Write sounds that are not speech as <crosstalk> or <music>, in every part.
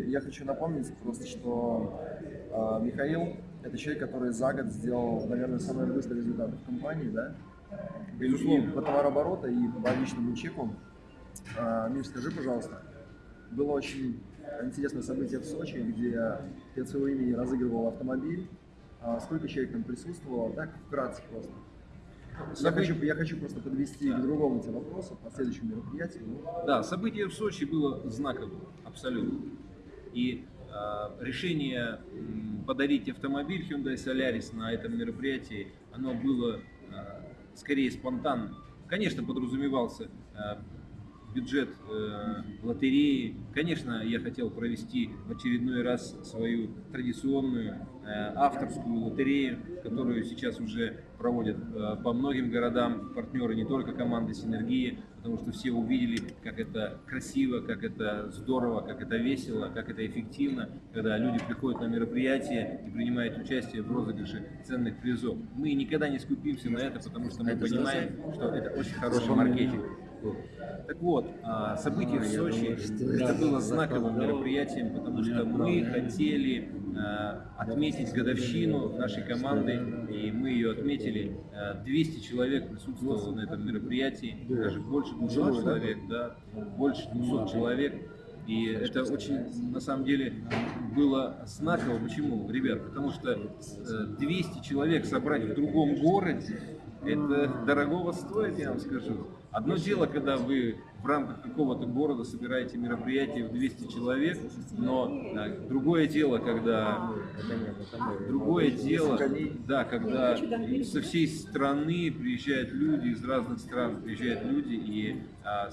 я, хочу напомнить просто, что э, Михаил – это человек, который за год сделал, наверное, самый быстрый результат в компании, да? Безусловно. И по товарообороту, и по личному чеку. Э, Миш, скажи, пожалуйста, было очень интересное событие в Сочи, где ты от своего имени разыгрывал автомобиль. А сколько человек там присутствовало? Так, вкратце просто. Я хочу, я хочу просто подвести Да. к другому тебе вопросу по следующему мероприятию. Да, событие в Сочи было знаковым, абсолютно. И э, решение подарить автомобиль Hyundai Solaris на этом мероприятии, оно было э, скорее спонтанным. Конечно, подразумевался э, бюджет э, лотереи. Конечно, я хотел провести в очередной раз свою традиционную э, авторскую лотерею, которую сейчас уже проводят э, по многим городам партнеры, не только команды Синергии, потому что все увидели, как это красиво, как это здорово, как это весело, как это эффективно, когда люди приходят на мероприятие и принимают участие в розыгрыше ценных призов. Мы никогда не скупимся на это, потому что мы понимаем, что это очень хороший маркетинг. Так вот, а, событие в Сочи это было знаковым мероприятием, потому что мы хотели а, отметить годовщину нашей команды, и мы ее отметили. А, 200 человек присутствовало на этом мероприятии, даже больше 200 человек, да, больше 200 человек. И это очень, на самом деле, было знаково. Почему, ребят? Потому что э, 200 человек собрать в другом городе, это дорогого стоит, я вам скажу. Одно дело, когда вы в рамках какого-то города собираете мероприятие в 200 человек, но э, другое дело, когда другое дело, да, когда со всей страны приезжают люди, из разных стран приезжают люди, и а,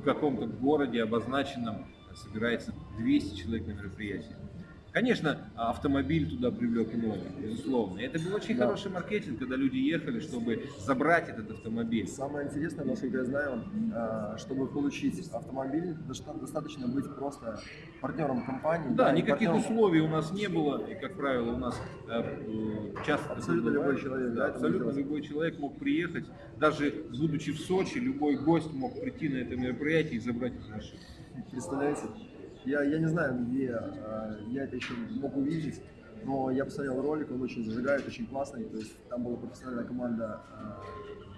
в каком-то городе обозначенном собирается 200 человек на мероприятии. Конечно, автомобиль туда привлек многих, безусловно. И это был очень Да. хороший маркетинг, когда люди ехали, чтобы забрать этот автомобиль. Самое интересное, насколько я знаю, а, чтобы получить автомобиль, доста- достаточно быть просто партнером компании. Да, и никаких партнером- условий у нас не было, и, как правило, у нас э, э, часто Абсолютно бывает. любой человек, да, Да, абсолютно любой человек мог приехать, даже будучи в Сочи, любой гость мог прийти на это мероприятие и забрать эту машину. Представляете? Я, я не знаю, где а, я это еще мог увидеть, но я посмотрел ролик, он очень зажигает, очень классный. То есть там была профессиональная команда а,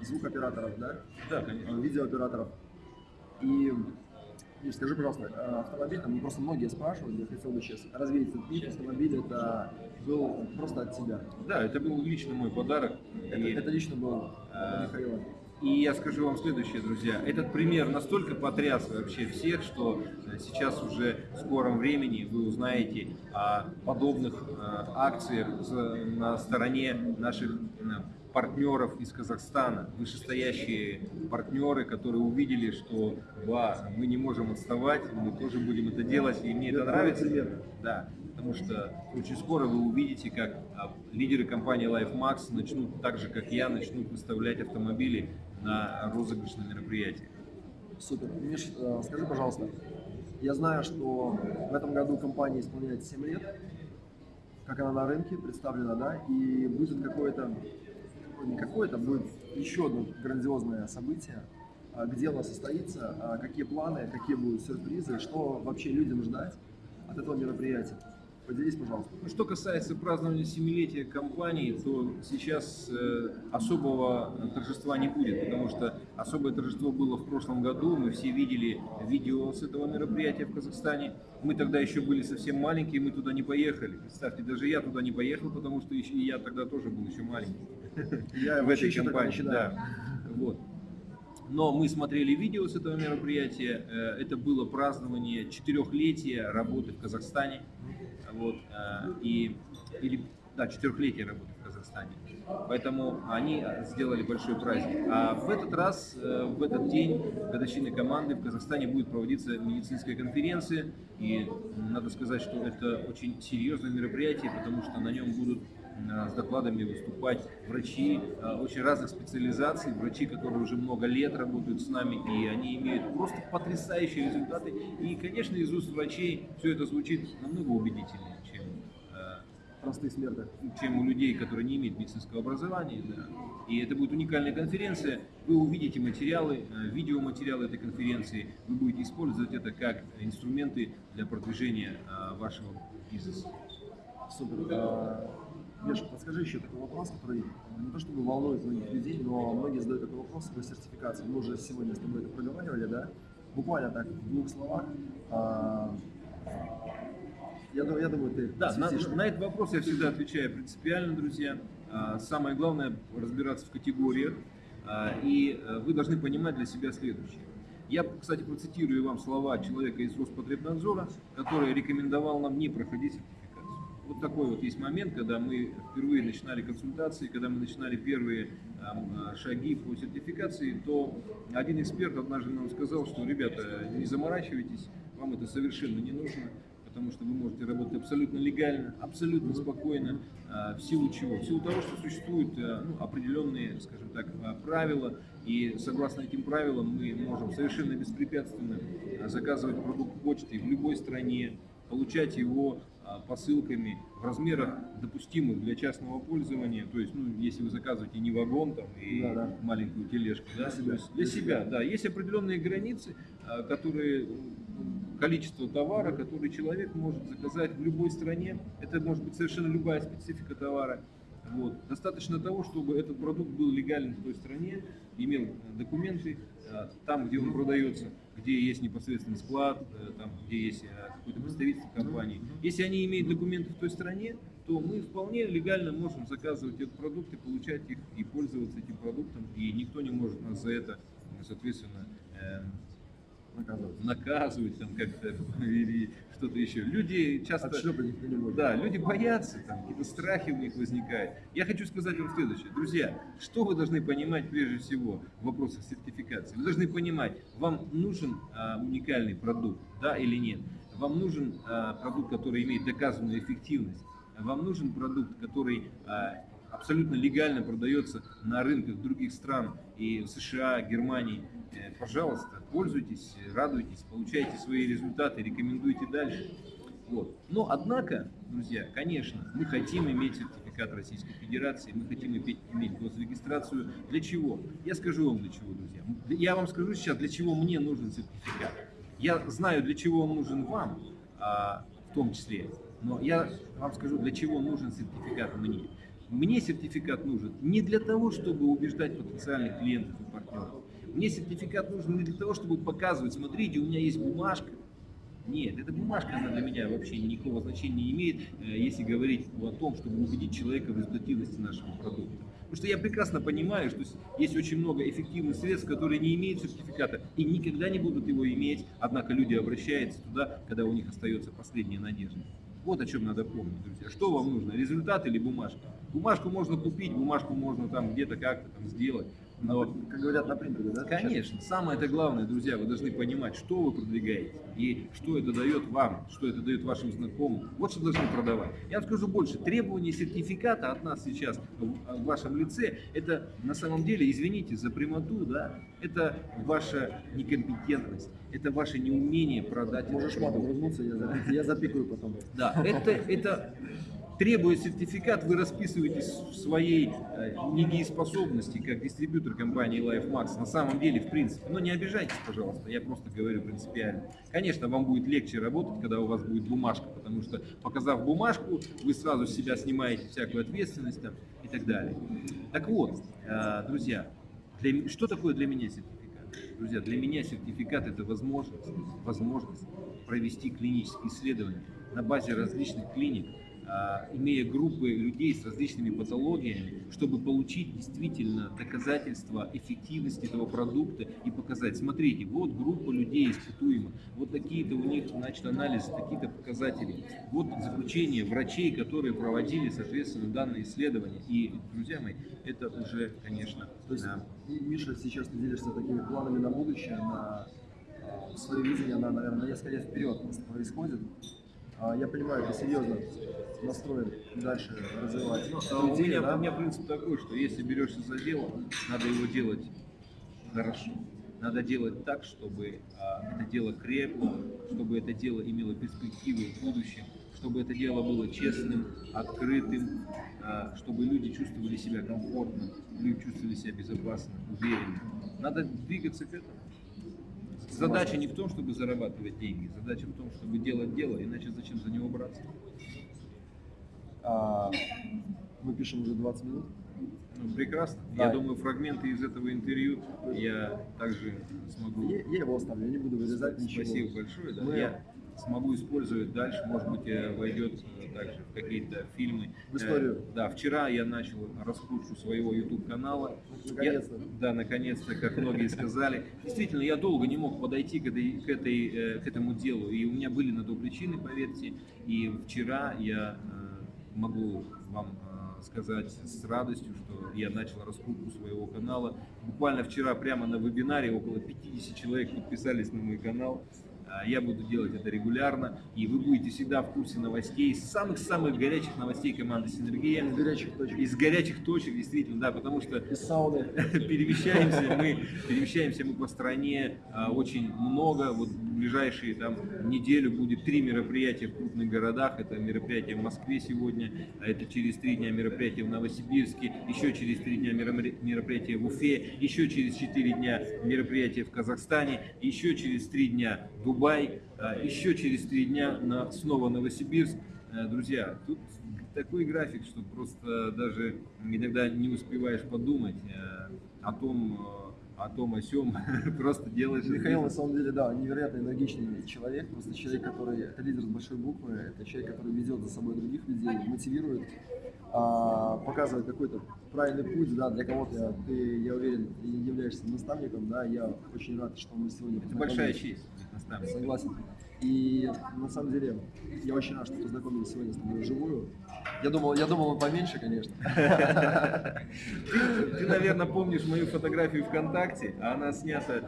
звукоператоров, да, Да, конечно. а, видеооператоров. И, и скажи, пожалуйста, а, автомобиль, там просто многие спрашивают, я хотел бы сейчас развеять этот миф, автомобиль это был просто от тебя. Да, это был лично мой подарок. Это, И- это лично был А, от Михаила. И я скажу вам следующее, друзья. Этот пример настолько потряс вообще всех, что э, сейчас уже в скором времени вы узнаете о подобных э, акциях на стороне наших партнеров из Казахстана, вышестоящие партнеры, которые увидели, что да, мы не можем отставать, мы тоже будем это делать, и мне это Это нравится. Да, потому что очень скоро вы увидите, как а, лидеры компании LifeMax начнут, так же как я, начнут выставлять автомобили на розыгрышные мероприятия. Супер. Миш, э, скажи, пожалуйста, я знаю, что в этом году компания исполняет 7 лет, как она на рынке представлена, да, и будет какое-то, ну, не какое-то, будет еще одно грандиозное событие, а, где оно состоится, а, какие планы, какие будут сюрпризы, что вообще людям ждать от этого мероприятия. Поделись, пожалуйста. Ну, Что касается празднования семилетия компании, то сейчас э, особого торжества не будет, потому что особое торжество было в прошлом году. Мы все видели видео с этого мероприятия в Казахстане. Мы тогда еще были совсем маленькие, мы туда не поехали. Представьте, даже я туда не поехал, потому что еще, я тогда тоже был еще маленький. <laughs> Я в этой компании. Да. Вот. Но мы смотрели видео с этого мероприятия. Э, Это было празднование четырехлетия работы в Казахстане. Вот. э, И, или, да, четырехлетия работы в Казахстане. Поэтому они сделали большой праздник. А в этот раз, э, в этот день годовщины команды в Казахстане будет проводиться медицинская конференция. И надо сказать, что это очень серьезное мероприятие, потому что на нем будут с докладами выступать врачи э, очень разных специализаций, врачи, которые уже много лет работают с нами, и они имеют просто потрясающие результаты. И, конечно, из уст врачей все это звучит намного убедительнее, чем э, простых смертных. чем у людей, которые не имеют медицинского образования. Да. И это будет уникальная конференция. Вы увидите материалы, э, видеоматериалы этой конференции. Вы будете использовать это как инструменты для продвижения э, вашего бизнеса. Супер. А, Миша, подскажи еще такой вопрос, который не то чтобы волнует многих людей, но многие задают такой вопрос по сертификации. Мы уже сегодня с тобой это проговаривали, да? Буквально так, в двух словах. А, Я, я думаю, ты Да, на, на этот вопрос я всегда отвечаю принципиально, друзья. А, Самое главное разбираться в категориях, а, и э, вы должны понимать для себя следующее. Я, кстати, процитирую вам слова человека из Роспотребнадзора, который рекомендовал нам не проходить сертификацию. Вот такой вот есть момент, когда мы впервые начинали консультации, когда мы начинали первые а, шаги по сертификации, то один эксперт однажды нам сказал, что, ребята, не заморачивайтесь, вам это совершенно не нужно, потому что вы можете работать абсолютно легально, абсолютно спокойно, а, в силу чего? В силу того, что существуют а, ну, определенные, скажем так, правила, и согласно этим правилам мы можем совершенно беспрепятственно заказывать продукт почтой в любой стране, получать его посылками в размерах допустимых для частного пользования, то есть, ну, если вы заказываете не вагон там и Да-да. маленькую тележку, да, Для то себя. есть для себя, да, есть определенные границы, а, которые количество товара, который человек может заказать в любой стране. Это может быть совершенно любая специфика товара. Вот. Достаточно того, чтобы этот продукт был легален в той стране, имел э, документы э, там, где он продается, где есть непосредственный склад, э, там, где есть э, какой-то представитель компании. Если они имеют документы в той стране, то мы вполне легально можем заказывать этот продукт и получать их и пользоваться этим продуктом, и никто не может нас за это, соответственно, эм, Наказывать. наказывать там как-то или что-то еще. Люди часто... Да, люди боятся, там какие-то страхи у них возникают. Я хочу сказать вам следующее. Друзья, что вы должны понимать прежде всего в вопросах сертификации? Вы должны понимать, вам нужен а, уникальный продукт, да или нет? Вам нужен а, продукт, который имеет доказанную эффективность? Вам нужен продукт, который а, абсолютно легально продается на рынках других стран и в США, Германии? Э, Пожалуйста, пользуйтесь, радуйтесь, получайте свои результаты, рекомендуйте дальше. Вот. Но, однако, друзья, конечно, мы хотим иметь сертификат Российской Федерации, мы хотим иметь, иметь госрегистрацию. Для чего? Я скажу вам для чего, друзья. Я вам скажу сейчас, для чего мне нужен сертификат. Я знаю, для чего он нужен вам, а, в том числе, но я вам скажу, для чего нужен сертификат мне. Мне сертификат нужен не для того, чтобы убеждать потенциальных клиентов и партнеров. Мне сертификат нужен не для того, чтобы показывать, смотрите, у меня есть бумажка, нет, эта бумажка, она для меня вообще никакого значения не имеет, э, если говорить о том, чтобы убедить человека в результативности нашего продукта. Потому что я прекрасно понимаю, что есть очень много эффективных средств, которые не имеют сертификата и никогда не будут его иметь, однако люди обращаются туда, когда у них остается последняя надежда. Вот о чем надо помнить, друзья. Что вам нужно, результат или бумажка? Бумажку можно купить, бумажку можно там где-то как-то там сделать, но Как говорят на принтере, да? Конечно, самое это главное, друзья, вы должны понимать, что вы продвигаете и что это дает вам, что это дает вашим знакомым. Вот что должны продавать. Я вам скажу больше, требование сертификата от нас сейчас в в вашем лице, это на самом деле, извините за прямоту, да, это ваша некомпетентность, это ваше неумение продать. Можешь матом вернуться, я, я запикаю потом. Да, это, это требуя сертификат, вы расписываетесь в своей э, недееспособности как дистрибьютор компании LifeMax. На самом деле, в принципе. Но не обижайтесь, пожалуйста, я просто говорю принципиально. Конечно, вам будет легче работать, когда у вас будет бумажка, потому что, показав бумажку, вы сразу с себя снимаете всякую ответственность там, и так далее. Так вот, э, друзья, для что такое для меня сертификат? Друзья, для меня сертификат это возможность, возможность провести клинические исследования на базе различных клиник, имея группы людей с различными патологиями, чтобы получить действительно доказательства эффективности этого продукта и показать, смотрите, вот группа людей испытуема, вот такие-то у них значит, анализы, такие-то показатели, вот заключение врачей, которые проводили, соответственно, данные исследования. И, друзья мои, это уже, конечно, То есть, да, Миша, сейчас ты делишься такими планами на будущее, на э, свое видение, на, наверное, на несколько лет вперед просто происходит. А, Я понимаю, ты серьезно настроен дальше развивать. Ну, эту а у, меня, да? у меня принцип такой, что если берешься за дело, надо его делать хорошо. надо делать так, чтобы а, это дело крепло, чтобы это дело имело перспективы в будущем, чтобы это дело было честным, открытым, а, чтобы люди чувствовали себя комфортно, люди чувствовали себя безопасно, уверенно. Надо двигаться к этому. Задача не в том, чтобы зарабатывать деньги, задача в том, чтобы делать дело, иначе зачем за него браться? А, мы пишем уже 20 минут. Ну, прекрасно. Да. Я думаю, фрагменты из этого интервью я также смогу. Я, я его оставлю, я не буду вырезать ничего. Спасибо большое. Да. Мы- Я смогу использовать дальше, может быть, э, войдет э, также в какие-то фильмы. В историю. Э, Да, вчера я начал раскрутку своего YouTube канала. Наконец-то. да, наконец-то, как многие сказали. Действительно, я долго не мог подойти к, этой, к, этой, к этому делу, и у меня были на то причины, поверьте. И вчера я могу вам сказать с радостью, что я начал раскрутку своего канала. Буквально вчера прямо на вебинаре около 50 человек подписались на мой канал. А, Я буду делать это регулярно, и вы будете всегда в курсе новостей, самых-самых горячих новостей команды «Синергия». Из горячих точек. Из горячих точек, действительно, да, потому что Из сауны. <laughs> перемещаемся мы, перемещаемся мы по стране а, очень много. Вот в ближайшие там неделю будет три мероприятия в крупных городах. Это мероприятие в Москве сегодня, а это через три дня мероприятие в Новосибирске, еще через три дня меропри- мероприятие в Уфе, еще через четыре дня мероприятие в Казахстане, еще через три дня Дубай, а, еще через три дня на, снова Новосибирск. Э, Друзья, тут такой график, что просто даже иногда не успеваешь подумать э, о том, э, о том, о сем, <laughs> просто делаешь. Михаил, на самом деле, да, невероятно энергичный человек, просто человек, который, это лидер с большой буквы, это человек, который ведет за собой других людей, мотивирует, а, показывает какой-то правильный путь, да, для кого-то ты, я уверен, являешься наставником, да, я очень рад, что мы сегодня Это большая честь быть наставником. Согласен. И на самом деле я очень рад, что познакомились сегодня с тобой вживую. Я думал, я думал, он поменьше, конечно. <laughs> Ты, ты, наверное, помнишь мою фотографию ВКонтакте, а она снята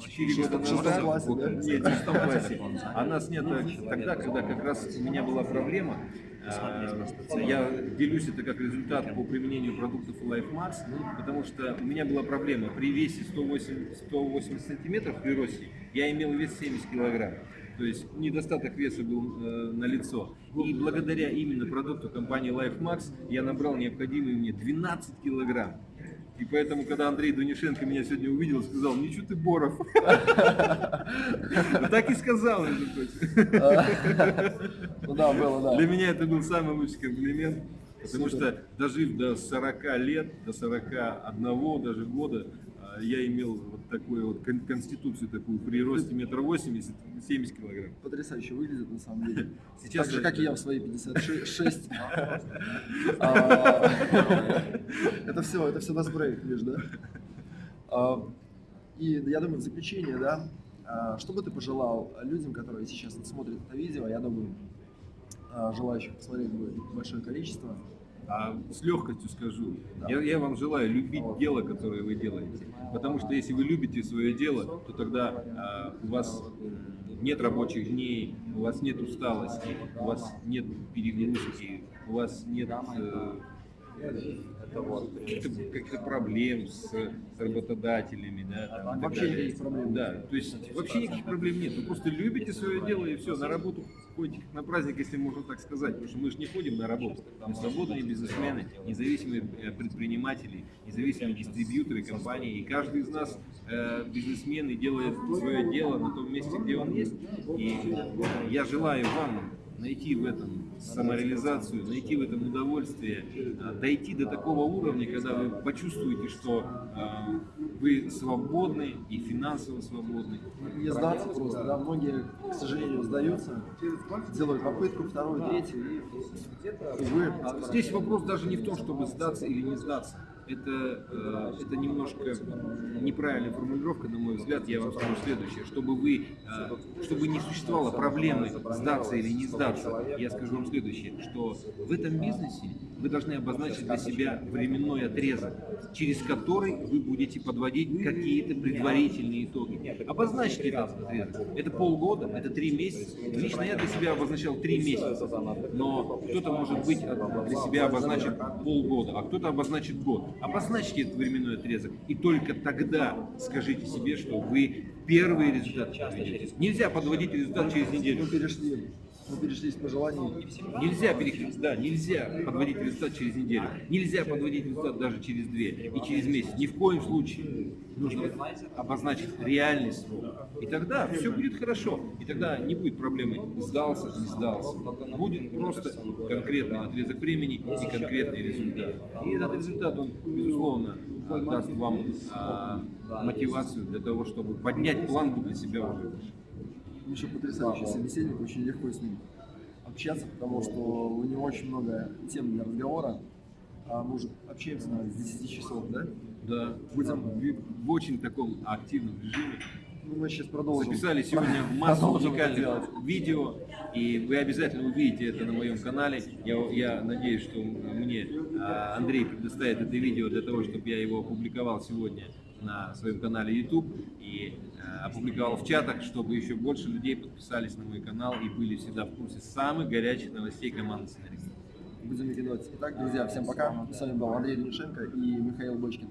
4 года В шестом назад. классе, да? Нет, в шестом классе. Она снята тогда, когда как раз у меня была проблема. А, Я делюсь это как результат по применению продуктов Life Max, потому что у меня была проблема. При весе 108, 180 сантиметров при росте я имел вес 70 килограмм. То есть недостаток веса был э, на лицо. И благодаря именно продукту компании Life Max я набрал необходимые мне 12 килограмм. И поэтому, когда Андрей Дунишенко меня сегодня увидел, сказал, ничего ты, Боров. <laughs> Так и сказал, между прочим. <laughs> Ну да, было, да. Для меня это был самый лучший комплимент. Потому что дожив до 40 лет, до 41 даже года, а, я имел такую вот кон- конституцию такую при росте метр восемьдесят, 70 килограмм. Потрясающе выглядит на самом деле. <laughs> Сейчас так же, как и я в свои 56. <laughs> <laughs> А, Это все, это все на спреях, видишь, да? А, И я думаю, в заключение, да, а, что бы ты пожелал людям, которые сейчас смотрят это видео, я думаю, желающих посмотреть будет большое количество. А с легкостью скажу, я, я вам желаю любить дело, которое вы делаете. Потому что если вы любите свое дело, то тогда а, у вас нет рабочих дней, у вас нет усталости, у вас нет перегрузки, у вас нет э, каких-то каких-то проблем с, с работодателями. Да, там, Вообще далее. никаких проблем. Да, то есть вообще никаких проблем нет. Вы просто любите свое дело и все, на работу ходите на праздник, если можно так сказать. Потому что мы же не ходим на работу. Мы свободные бизнесмены, независимые э, предприниматели, независимые дистрибьюторы компании. И каждый из нас э, бизнесмен и делает свое дело на том месте, где он есть. И я желаю вам найти в этом самореализацию, найти в этом удовольствие, а, дойти до такого уровня, когда вы почувствуете, что а, вы свободны и финансово свободны. Не сдаться просто, да, многие, к сожалению, сдаются, делают попытку, вторую, третью, и, Здесь вопрос даже не в том, чтобы сдаться или не сдаться. Это, э, это немножко неправильная формулировка, на мой взгляд. Я вам скажу следующее. Чтобы, вы, э, чтобы не существовало проблемы сдаться или не сдаться, я скажу вам следующее, что в этом бизнесе вы должны обозначить для себя временной отрезок, через который вы будете подводить какие-то предварительные итоги. Обозначьте этот отрезок. Это полгода, это три месяца. Лично я для себя обозначал три месяца. Но кто-то, может быть, для себя обозначит полгода, а кто-то обозначит год. Обозначьте этот временной отрезок, и только тогда скажите себе, что вы первый результат подведете. Нельзя подводить результат через неделю. Мы перешли, с пожеланий. Нельзя переходить, да, нельзя подводить результат через неделю. Нельзя подводить результат даже через две и через месяц. Ни в коем случае. Нужно обозначить реальный срок. И тогда все будет хорошо. И тогда не будет проблемы сдался, не сдался. Будет просто конкретный отрезок времени и конкретный результат. И этот результат, он, безусловно, даст вам а, мотивацию для того, чтобы поднять планку для себя уже выше. Еще потрясающий собеседник, очень легко с ним общаться, потому что у него очень много тем для разговора. А мы уже общаемся наверное, с 10 часов, да? Да, Будем- в, в очень таком активном режиме. Ну, мы сейчас продолжим. Записали сегодня <laughs> массу уникальных делать. видео, и вы обязательно увидите это на моем канале. Я, я надеюсь, что мне а, Андрей предоставит это видео для того, чтобы я его опубликовал сегодня на своем канале YouTube и а, опубликовал в чатах, чтобы еще больше людей подписались на мой канал и были всегда в курсе самых горячих новостей команды сценаристов. Будем выкидывать. Итак, друзья, всем пока. С вами был Андрей Денишенко и Михаил Бочкин.